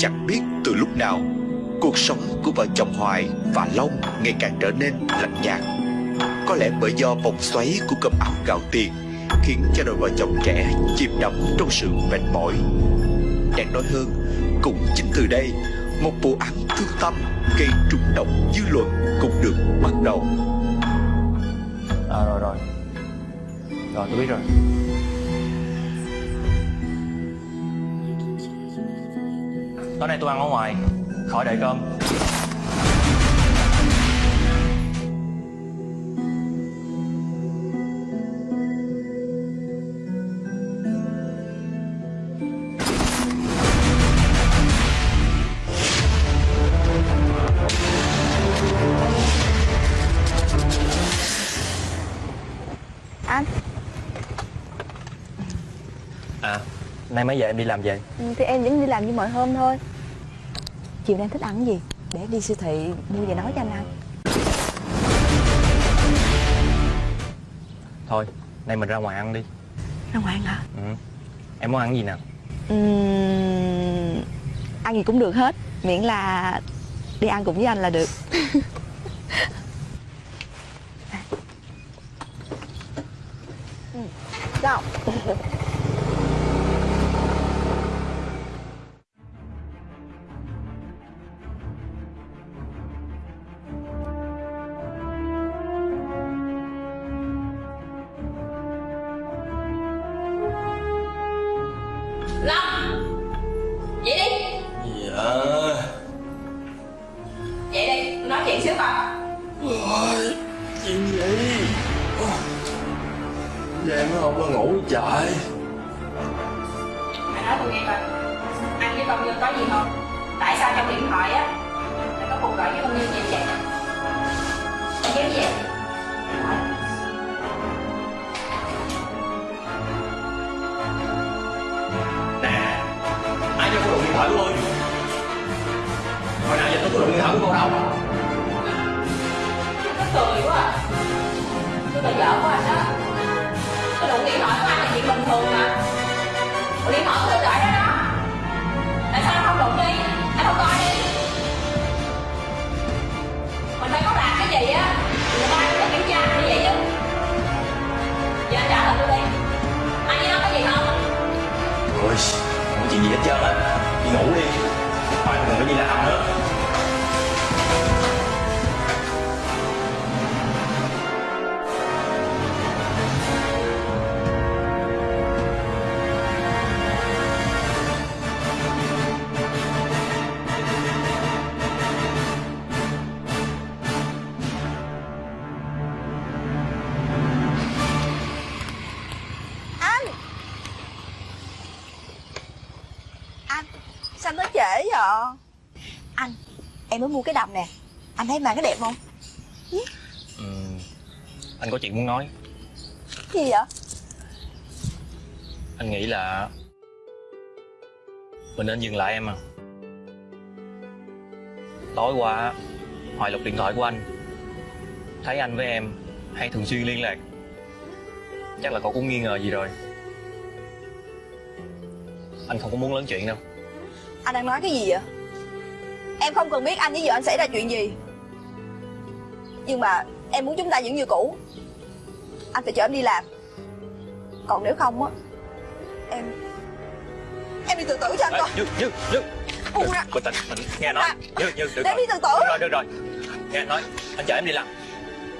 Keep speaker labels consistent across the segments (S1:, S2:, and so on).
S1: Chẳng biết từ lúc nào. Cuộc sống của vợ chồng Hoài và Long ngày càng trở nên lạnh nhạt. Có lẽ bởi do vòng xoáy của cơm áo gạo tiền Khiến cho đôi vợ chồng trẻ chìm đắm trong sự mệt mỏi. Đáng nói hơn, Cũng chính từ đây, Một vụ án thương tâm gây trùng động dư luận cũng được bắt đầu.
S2: À rồi rồi. Rồi, tôi biết rồi. Tối nay tôi ăn ở ngoài. Khỏi đợi cơm.
S3: Anh.
S2: À Nay mấy giờ em đi làm về?
S3: Ừ, Thì em vẫn đi làm như mọi hôm thôi Chiều nay thích ăn cái gì? Để đi siêu thị mua về nấu cho anh ăn.
S2: Thôi Nay mình ra ngoài ăn đi.
S3: Ra ngoài ăn hả?
S2: Ừ. Em muốn ăn gì nào
S3: Uhm, ăn gì cũng được hết. Miễn là đi ăn cùng với anh là được
S4: chuyện coi
S2: Rồi Chuyện gì Giờ em không có ngủ chạy.
S4: Mày nói tôi nghe coi. Anh với con Dương có gì không? Tại sao trong điện thoại á Mày có cuộc gọi với con Dương gì vậy Anh kéo gì? Vậy.
S2: Nè Ai cho cô đụng điện thoại của tôi? Hồi nãy giờ tôi có đụng điện thoại của cô đâu
S4: cười quá à. Tôi là vợ của anh đó Tôi đụng điện thoại của anh là chuyện bình thường mà. Điện thoại của tôi lại đó
S3: mua cái đầm nè. Anh thấy màn cái đẹp không?
S2: Ừ. Anh có chuyện muốn nói.
S3: Gì vậy?
S2: Anh nghĩ là Mình nên dừng lại em à. Tối qua Hoài lục điện thoại của anh. Thấy anh với em Hay thường xuyên liên lạc. Chắc là cậu cũng nghi ngờ gì rồi. Anh không có muốn lớn chuyện đâu.
S3: Anh đang nói cái gì vậy Em không cần biết anh với vợ anh xảy ra chuyện gì. Nhưng mà Em muốn chúng ta vẫn như cũ. Anh phải chở em đi làm. Còn nếu không á Em Em đi tự tử cho anh coi.
S2: như
S3: Buông ra
S2: Bình tĩnh, nghe nói. Như, như, được
S3: Để
S2: rồi.
S3: đi tự tử.
S2: Được rồi, được rồi. Nghe anh nói, anh chở em đi làm.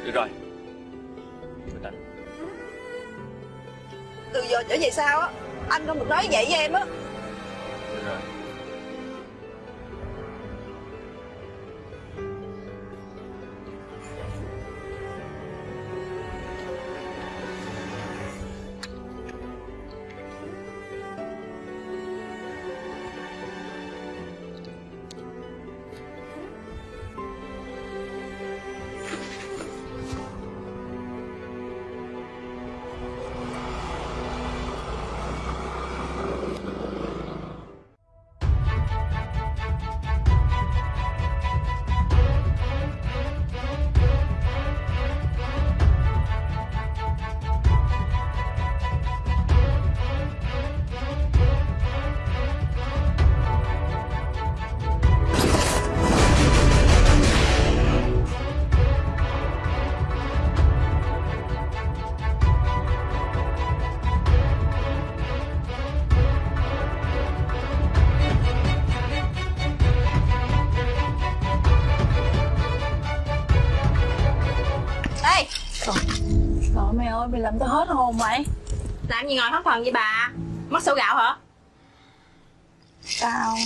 S2: Được rồi. Bình tĩnh
S3: Từ giờ trở về sau á Anh không được nói vậy với em á.
S2: Được rồi
S3: mày làm tao hết hồn mày.
S4: Làm gì ngồi thất thần vậy bà? Mất sổ gạo hả?
S3: Tao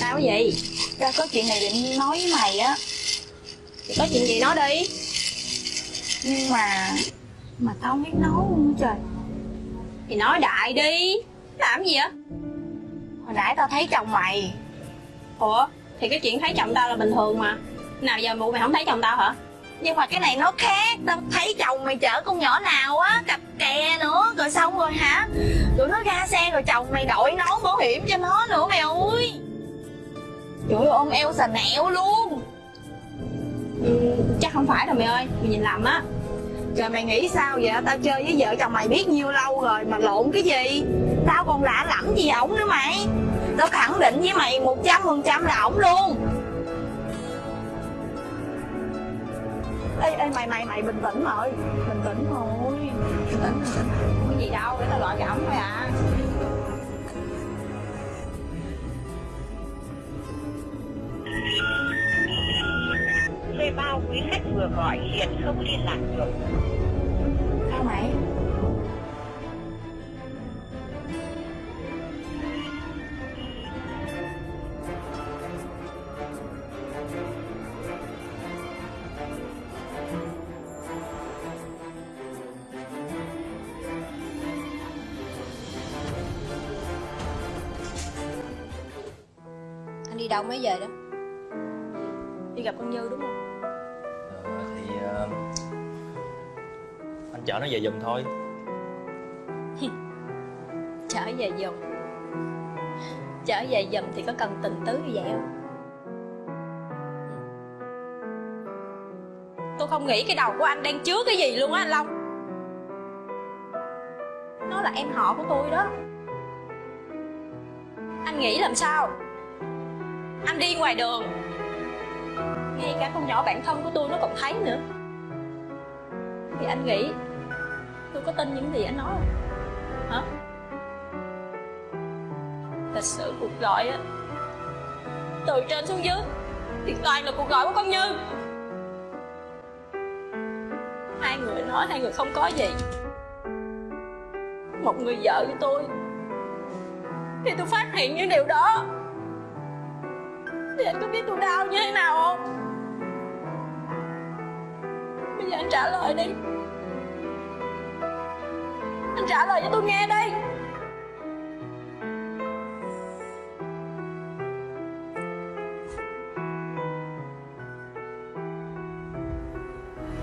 S4: Sao cái gì?
S3: Tao có chuyện này định nói với mày á.
S4: Thì có chuyện gì nói đi.
S3: Nhưng mà Mà tao không biết nói luôn trời.
S4: Thì nói đại đi. Làm gì á?
S3: Hồi nãy tao thấy chồng mày.
S4: Ủa? Thì cái chuyện thấy chồng tao là bình thường mà. Nào giờ mụ mày không thấy chồng tao hả
S3: nhưng mà cái này nó khác. Tao thấy chồng mày chở con nhỏ nào á Cặp kè nữa. Rồi xong rồi hả? Tụi nó ra xe rồi chồng mày đội nón bảo hiểm cho nó nữa mày ơi. Trời ơi ôm eo xà nẹo luôn.
S4: Ừ, Chắc không phải đâu mày ơi. Mày nhìn lầm á.
S3: Trời mày nghĩ sao vậy? Tao chơi với vợ chồng mày biết nhiêu lâu rồi mà lộn cái gì? Tao còn lạ lẫm gì ổng nữa mày. Tao khẳng định với mày một trăm phần trăm là ổng luôn. Ê, ê mày mày mày bình tĩnh ơi Bình tĩnh thôi Bình tĩnh, bình tĩnh
S4: Không gì đâu Để tao gọi cho ổng thôi à
S5: thuê bao quý khách vừa gọi hiện không liên lạc được.
S3: Sao mày?
S6: Đâu mới về đó?
S4: Đi gặp con Như đúng không?
S2: Ờ, thì ờ, anh chở nó về giùm thôi.
S6: Trở về giùm. Trở về giùm thì có cần tình tứ như vậy không?
S4: Tôi không nghĩ cái đầu của anh đang chứa cái gì luôn á anh Long. Nó là em họ của tôi đó. Anh nghĩ làm sao anh đi ngoài đường. Ngay cả con nhỏ bạn thân của tôi nó còn thấy nữa. Thì anh nghĩ Tôi có tin những gì anh nói không? Hả? Thật sự cuộc gọi á, Từ trên xuống dưới Thì toàn là cuộc gọi của con Như. Hai người nói hai người không có gì. Một người vợ của tôi, thì tôi phát hiện những điều đó thì anh có biết tôi đau như thế nào không? Bây giờ anh trả lời đi. Anh trả lời cho tôi nghe đây.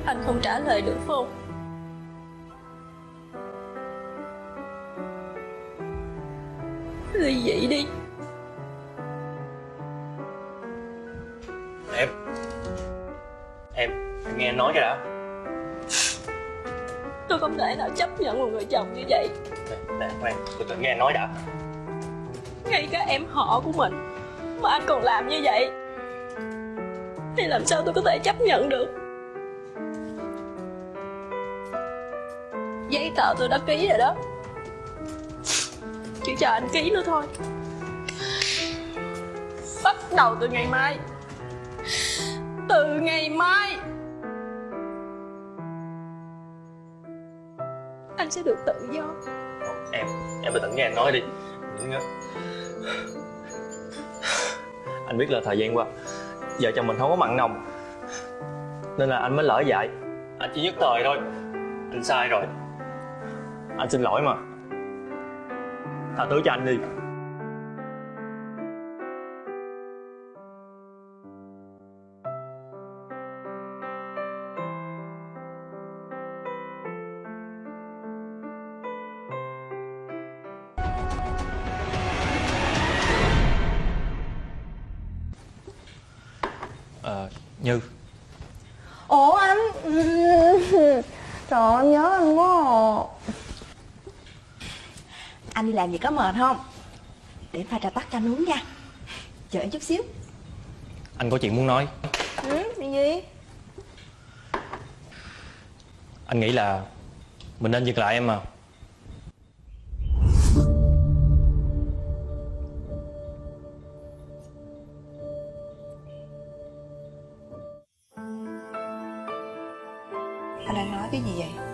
S4: Anh không trả lời được không
S2: em. Em em nghe anh nói cho đã
S4: tôi không thể nào chấp nhận một người chồng như vậy.
S2: Nè nè khoan từ từ nghe anh nói đã.
S4: Ngay cả em họ của mình mà anh còn làm như vậy thì làm sao tôi có thể chấp nhận được? Giấy tờ tôi đã ký rồi đó. Chỉ chờ anh ký nữa thôi. Bắt đầu từ ngày mai từ ngày mai. Anh sẽ được tự do.
S2: Em em bình tĩnh nghe anh nói đi. Anh biết là thời gian qua, vợ chồng mình không có mặn nồng. Nên là anh mới lỡ dại. Anh chỉ nhất thời thôi. Anh sai rồi. Anh xin lỗi mà. Tha thứ cho anh đi.
S3: Làm gì có mệt không? Để pha trà tắc cho anh uống nha Chờ em chút xíu
S2: anh có chuyện muốn nói
S3: Ừ, chuyện gì?
S2: anh nghĩ là mình nên dừng lại em mà
S3: Anh đang nói cái gì vậy?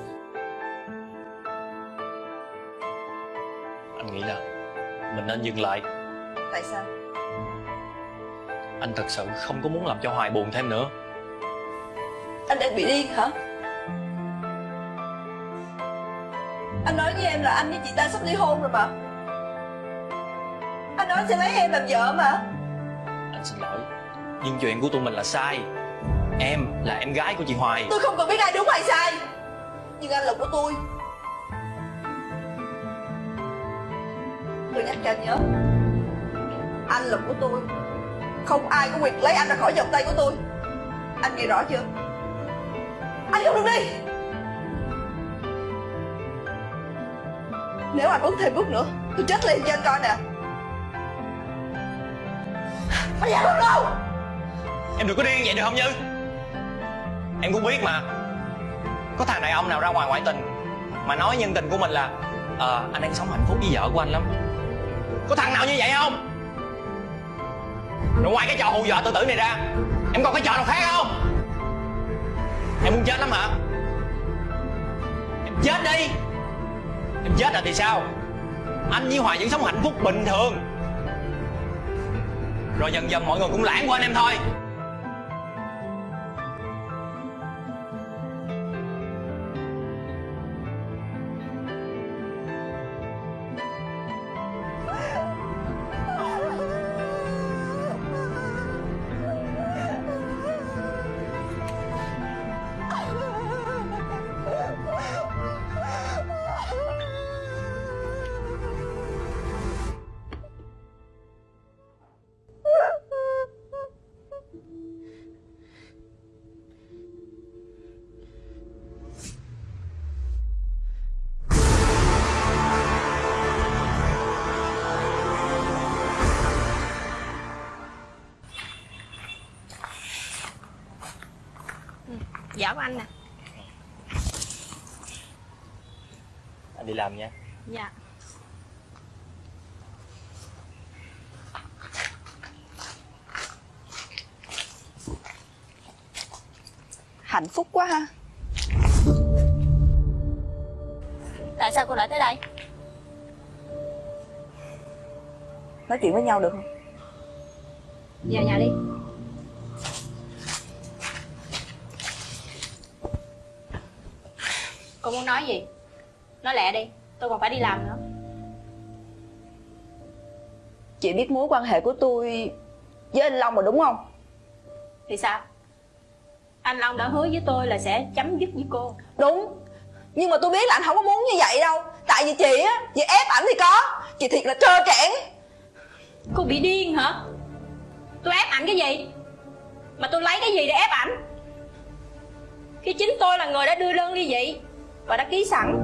S2: Mình nên dừng lại.
S3: Tại sao?
S2: Anh thật sự không có muốn làm cho hoài buồn thêm nữa.
S3: Anh đang bị điên hả? Anh nói với em là anh với chị ta sắp ly hôn rồi mà. Anh nói sẽ lấy em làm vợ mà.
S2: Anh xin lỗi nhưng chuyện của tụi mình là sai. Em là em gái của chị hoài.
S3: Tôi không cần biết ai đúng hay sai. Nhưng anh là của tôi Tôi nhắc cho nhớ. Anh là của tôi. Không ai có quyền lấy anh ra khỏi vòng tay của tôi. Anh nghe rõ chưa? Anh không được đi. Nếu anh bước thêm bước nữa, Tôi chết liền cho anh coi nè. Anh dám không đâu?
S2: Em đừng có điên vậy được không như? Em cũng biết mà. Có thằng đàn ông nào ra ngoài ngoại tình mà nói nhân tình của mình là ờ anh đang sống hạnh phúc với vợ của anh lắm có thằng nào như vậy không? Rồi ngoài cái trò hù dọa tự tử này ra, em còn cái trò nào khác không? Em muốn chết lắm hả? Em chết đi. Em chết rồi thì sao? Anh với hoài vẫn sống hạnh phúc bình thường. Rồi dần dần mọi người cũng lãng quên em thôi.
S4: Của anh nè
S2: anh đi làm nha.
S4: Dạ.
S3: Hạnh phúc quá ha.
S4: Tại sao cô lại tới đây?
S3: Nói chuyện với nhau được không?
S4: Vào nhà đi Cô muốn nói gì? Nói lẹ đi Tôi còn phải đi làm nữa.
S3: Chị biết mối quan hệ của tôi với anh Long rồi đúng không?
S4: Thì sao? Anh Long đã hứa với tôi là sẽ chấm dứt với cô.
S3: Đúng Nhưng mà tôi biết là anh không có muốn như vậy đâu. Tại vì chị á Chị ép ảnh thì có Chị thiệt là trơ trẽn.
S4: Cô bị điên hả? Tôi ép ảnh cái gì? Mà tôi lấy cái gì để ép ảnh? Khi chính tôi là người đã đưa đơn ly dị và đã ký sẵn.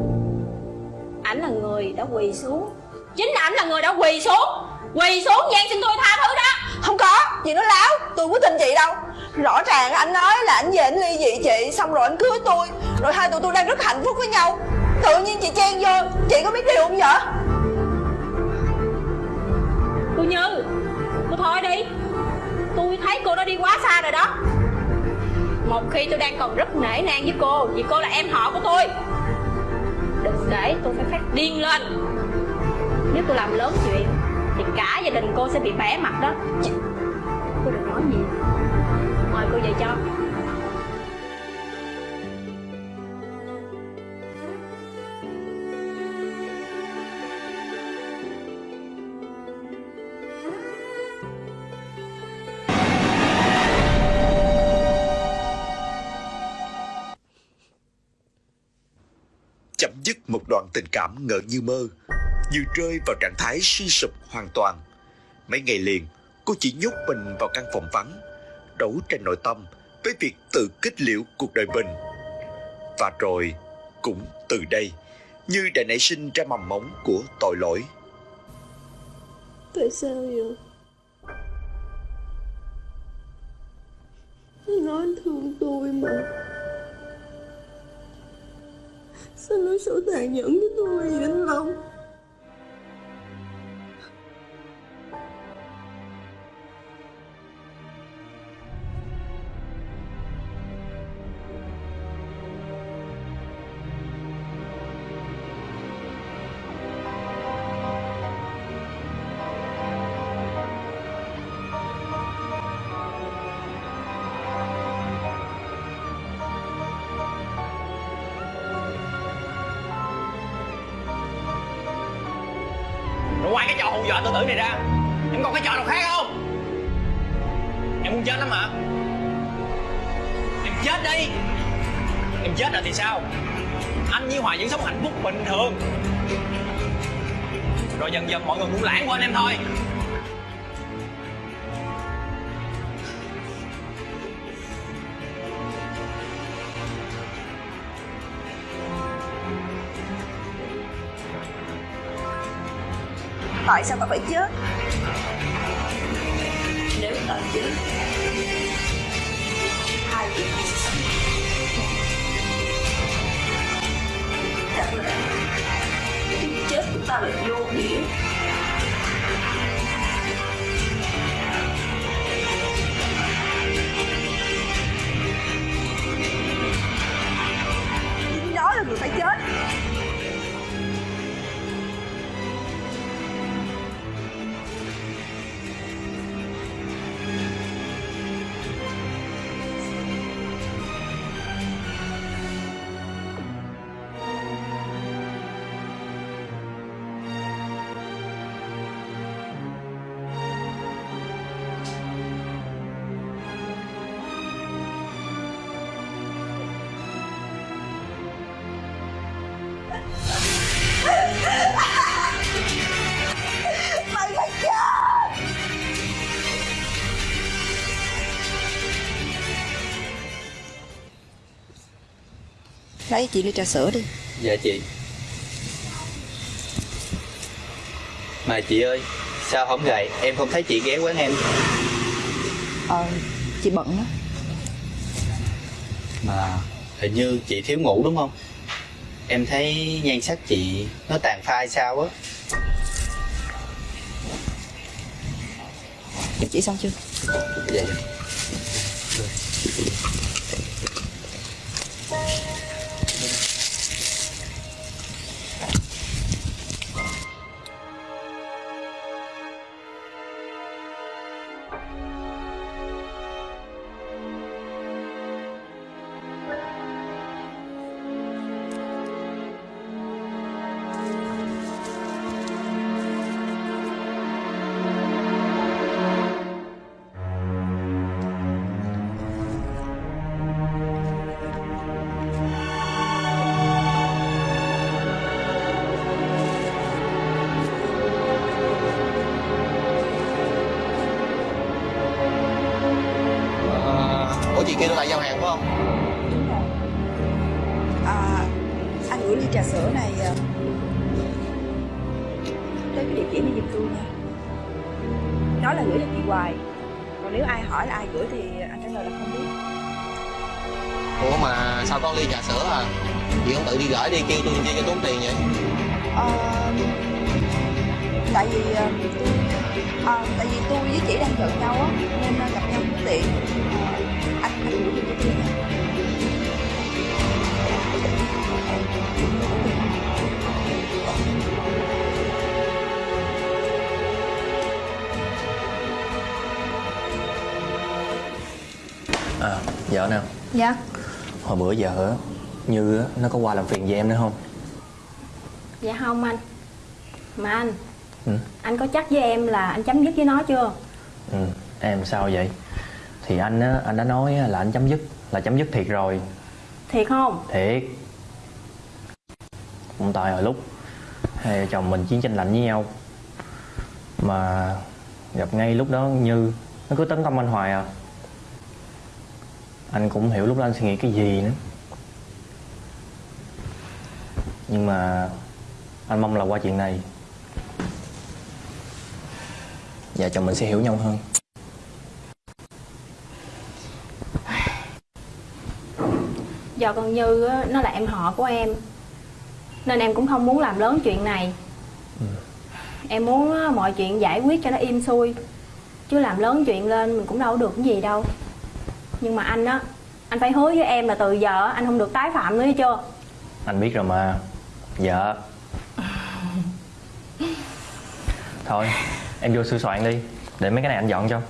S4: Ảnh là người đã quỳ xuống. Chính ảnh là người đã quỳ xuống. Quỳ xuống gian xin tôi tha thứ đó.
S3: Không có Chị nói láo. Tôi không có tin chị đâu. Rõ ràng anh nói là anh về anh ly dị chị, Xong rồi anh cưới tôi. Rồi hai tụi tôi đang rất hạnh phúc với nhau. Tự nhiên chị chen vô, Chị có biết điều không vậy?
S4: Cô Như, Cô thôi đi. Tôi thấy cô đã đi quá xa rồi đó. Một khi tôi đang còn rất nể nang với cô, Vì cô là em họ của tôi để tôi phải phát điên lên. Nếu tôi làm lớn chuyện, Thì cả gia đình cô sẽ bị bẻ mặt đó. Cô đừng nói gì. Mời cô về cho.
S1: Dứt một đoạn tình cảm ngỡ như mơ, như rơi vào trạng thái suy sụp hoàn toàn. Mấy ngày liền, cô chỉ nhốt mình vào căn phòng vắng, đấu tranh nội tâm với việc tự kết liễu cuộc đời mình. Và rồi, cũng từ đây, như đã nảy sinh ra mầm móng của tội lỗi.
S7: Tại sao vậy? Nó nói anh thương tôi mà xin nói sự tàn nhẫn với tôi Vĩnh Long?
S2: Ngoài tự tử này ra. Em còn cái trò nào khác không? Em muốn chết lắm hả? Em chết đi. Em chết rồi thì sao? Anh với hoài vẫn sống hạnh phúc bình thường. Rồi dần dần mọi người cũng lãng quên em thôi.
S3: Tại sao tao phải chết. Nếu tao chết, Hai đứa sẽ sống. Cái chết của ta là vô nghĩa. Lấy chị ly trà sữa đi.
S8: Dạ chị. Mà chị ơi Sao không gầy Em không thấy chị ghé quán em.
S3: Ờ, chị bận á.
S8: Mà hình như chị thiếu ngủ đúng không? Em thấy nhan sắc chị Nó tàn phai sao á.
S3: Chị xong chưa?
S8: Dạ dạ
S9: Chị không tự đi gửi đi kêu tôi chi cho tốn tiền vậy?
S3: Ờ, Tại vì à, tôi à, Tại vì tôi với chị đang giận nhau á Nên à, gặp nhau không tiện. Ờ, Anh anh giùm cho tôi nha
S2: à vợ nè.
S4: Dạ.
S2: Hồi bữa giờ như nó có qua làm phiền với em nữa không?
S4: Dạ không anh. Mà anh
S2: Ừ.
S4: Anh có chắc với em là anh chấm dứt với nó chưa?
S2: Ừ em sao vậy? Thì anh á anh đã nói là anh chấm dứt là chấm dứt thiệt rồi.
S4: Thiệt không?
S2: Thiệt. Cũng tại hồi lúc hai chồng mình chiến tranh lạnh với nhau. Mà gặp ngay lúc đó như nó cứ tấn công anh hoài à. Anh cũng hiểu lúc đó anh suy nghĩ cái gì nữa nhưng mà anh mong là qua chuyện này vợ chồng mình sẽ hiểu nhau hơn.
S4: Do con Như á, nó là em họ của em Nên em cũng không muốn làm lớn chuyện này. Em muốn mọi chuyện giải quyết cho nó im xuôi Chứ làm lớn chuyện lên mình cũng đâu có được cái gì đâu. Nhưng mà anh á Anh phải hứa với em là từ giờ anh không được tái phạm nữa chưa?
S2: Anh biết rồi mà vợ thôi em vô sửa soạn đi để mấy cái này anh dọn cho.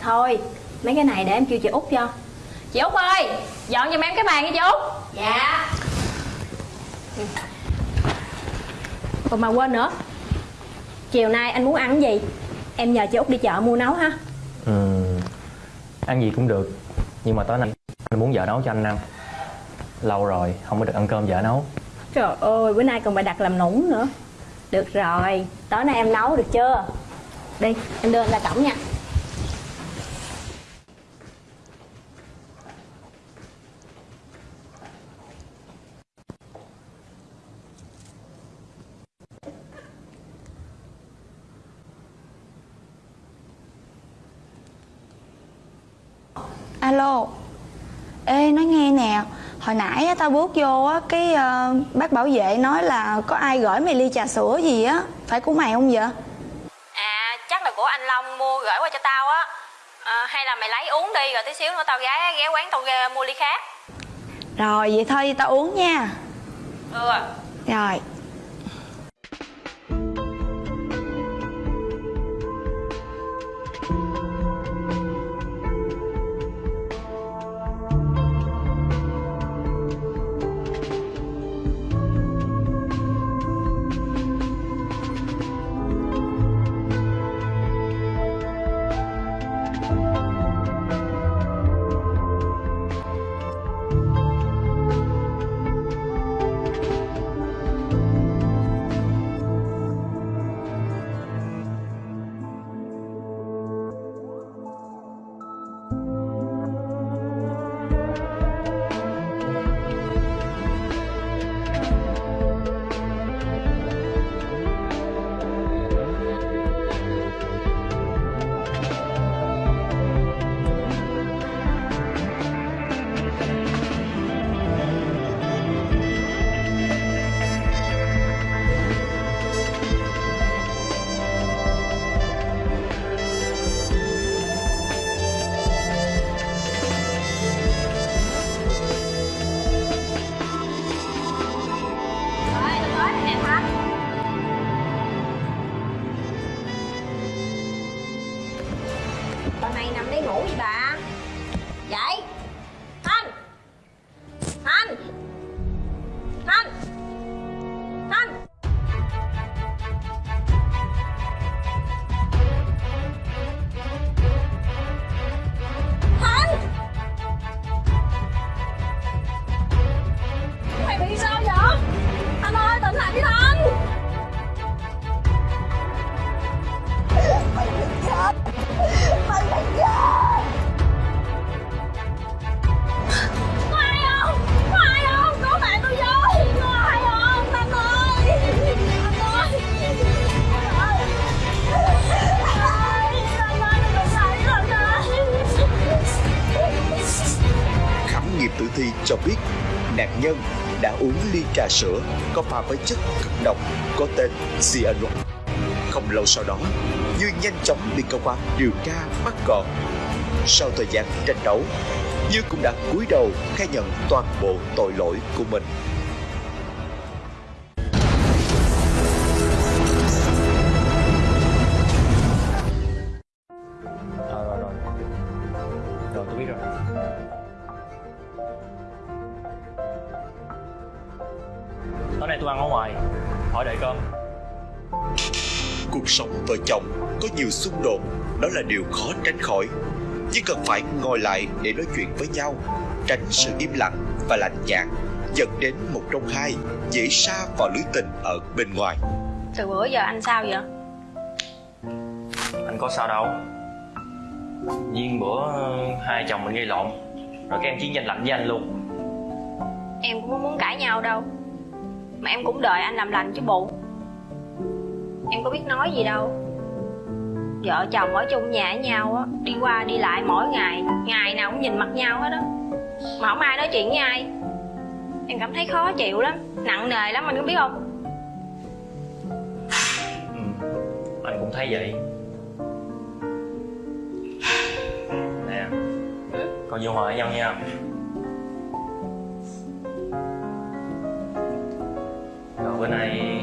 S4: Thôi mấy cái này để em kêu chị Út cho. Chị Út ơi Dọn giùm em cái bàn đi chị Út. Dạ. Còn mà quên nữa. Chiều nay anh muốn ăn cái gì? Em nhờ chị út đi chợ mua nấu ha.
S2: Ừ, ăn gì cũng được nhưng mà tối nay anh muốn vợ nấu cho anh ăn. Lâu rồi không có được ăn cơm vợ nấu
S4: trời ơi, bữa nay còn bà đặt làm nũng nữa. Được rồi, tối nay em nấu được chưa? Đi, em đưa anh ra cổng nha.
S10: Alo. Ê, nói nghe nè hồi nãy á, tao bước vô á cái ờ, bác bảo vệ nói là có ai gửi mày ly trà sữa gì á phải của mày không vậy?
S4: À chắc là của anh long mua gửi qua cho tao á. À, hay là mày lấy uống đi rồi tí xíu nữa tao ghé ghé quán tao ghé mua ly khác.
S10: Rồi vậy thôi tao uống nha.
S4: Ừ
S10: Rồi,
S1: sữa có pha với chất cực độc có tên cyanur. Không lâu sau đó, Như nhanh chóng bị cơ quan điều tra bắt gọn. Sau thời gian tranh đấu, Như cũng đã cúi đầu khai nhận toàn bộ tội lỗi của mình. Nhiều xung đột, đó là điều khó tránh khỏi. Nhưng cần phải ngồi lại để nói chuyện với nhau, tránh sự im lặng và lạnh nhạt, dẫn đến một trong hai dễ sa vào lưới tình ở bên ngoài.
S4: từ bữa giờ anh sao vậy?
S2: Anh có sao đâu. Nhiên bữa ờ, hai chồng mình gây lộn Rồi các em chiến tranh lạnh với anh luôn.
S4: Em cũng không muốn cãi nhau đâu. Mà em cũng đợi anh làm lành chứ bộ. Em có biết nói gì đâu vợ chồng ở chung nhà với nhau á, đi qua đi lại mỗi ngày ngày nào cũng nhìn mặt nhau hết á. Mà không ai nói chuyện với ai. Em cảm thấy khó chịu lắm, nặng nề lắm, anh có biết không?
S2: Ừ. Anh cũng thấy vậy. Nè Con vô hỏi nhau nha. Rồi bữa nay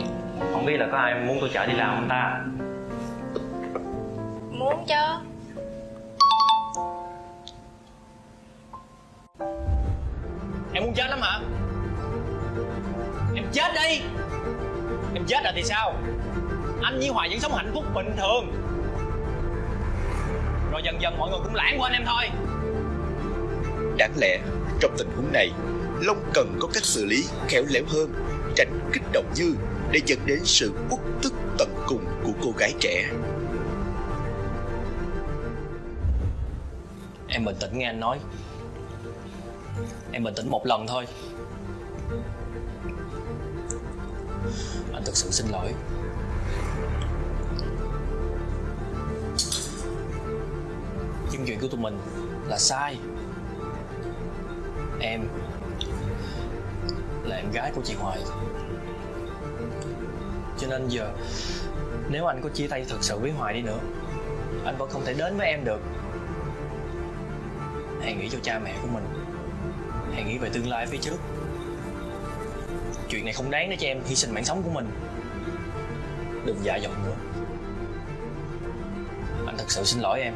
S2: Không biết là có ai muốn tôi chở đi làm không ta?
S4: Muốn chứ
S2: Em muốn chết lắm hả? Em chết đi. Em chết rồi thì sao? Anh với hoài vẫn sống hạnh phúc bình thường. Rồi dần dần mọi người cũng lãng quên em thôi.
S1: Đáng lẽ trong tình huống này Long cần có cách xử lý khéo léo hơn Tránh kích động Như Để dẫn đến sự uất tức tận cùng của cô gái trẻ
S2: em bình tĩnh nghe anh nói. Em bình tĩnh một lần thôi. Anh thực sự xin lỗi. Nhưng chuyện của tụi mình là sai. Em là em gái của chị hoài. Cho nên giờ, nếu anh có chia tay thật sự với hoài đi nữa, anh vẫn không thể đến với em được hãy nghĩ cho cha mẹ của mình. Hãy nghĩ về tương lai phía trước. Chuyện này không đáng để cho em hy sinh mạng sống của mình. Đừng dạ dột nữa. Anh thật sự xin lỗi em.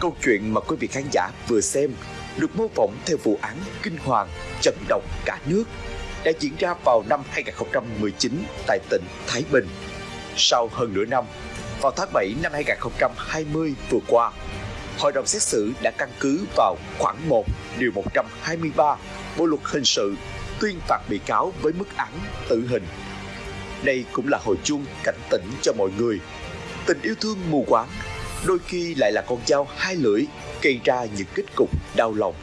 S1: Câu chuyện mà quý vị khán giả vừa xem được mô phỏng theo vụ án kinh hoàng chấn động cả nước đã diễn ra vào năm 2019 tại tỉnh Thái Bình. Sau hơn nửa năm, vào tháng 7 năm 2020 vừa qua, Hội đồng xét xử đã căn cứ vào khoản 1 điều 123 Bộ luật hình sự tuyên phạt bị cáo với mức án tử hình. Đây cũng là hồi chuông cảnh tỉnh cho mọi người. Tình yêu thương mù quáng đôi khi lại là con dao hai lưỡi gây ra những kết cục đau lòng